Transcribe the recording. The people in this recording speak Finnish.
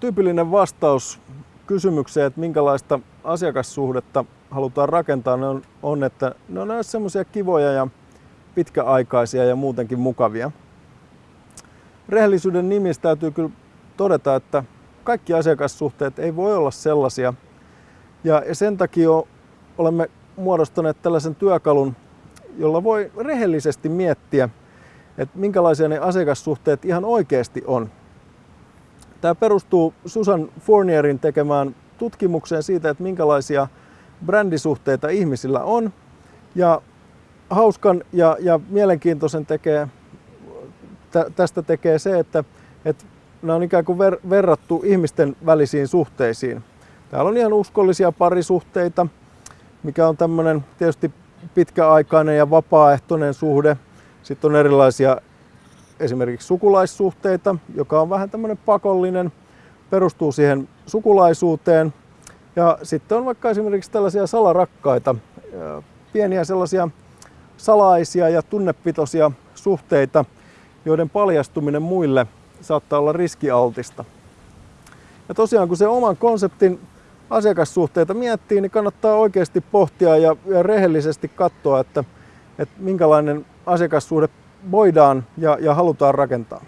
tyypillinen vastaus kysymykseen, että minkälaista asiakassuhdetta halutaan rakentaa, ne on, on että ne on semmoisia kivoja ja pitkäaikaisia ja muutenkin mukavia. Rehellisyyden nimissä täytyy kyllä todeta, että kaikki asiakassuhteet ei voi olla sellaisia. Ja sen takia olemme muodostaneet tällaisen työkalun, jolla voi rehellisesti miettiä, että minkälaisia ne asiakassuhteet ihan oikeasti on. Tämä perustuu Susan Fournierin tekemään tutkimukseen siitä, että minkälaisia brändisuhteita ihmisillä on. Ja hauskan ja, ja mielenkiintoisen tekee, tästä tekee se, että, että nämä on ikään kuin ver, verrattu ihmisten välisiin suhteisiin. Täällä on ihan uskollisia parisuhteita, mikä on tämmöinen tietysti pitkäaikainen ja vapaaehtoinen suhde. Sitten on erilaisia esimerkiksi sukulaissuhteita, joka on vähän tämmöinen pakollinen, perustuu siihen sukulaisuuteen. Ja sitten on vaikka esimerkiksi tällaisia salarakkaita, pieniä sellaisia salaisia ja tunnepitoisia suhteita, joiden paljastuminen muille saattaa olla riskialtista. Ja tosiaan kun se oman konseptin asiakassuhteita miettii, niin kannattaa oikeasti pohtia ja, rehellisesti katsoa, että, että minkälainen asiakassuhde voidaan ja, ja halutaan rakentaa.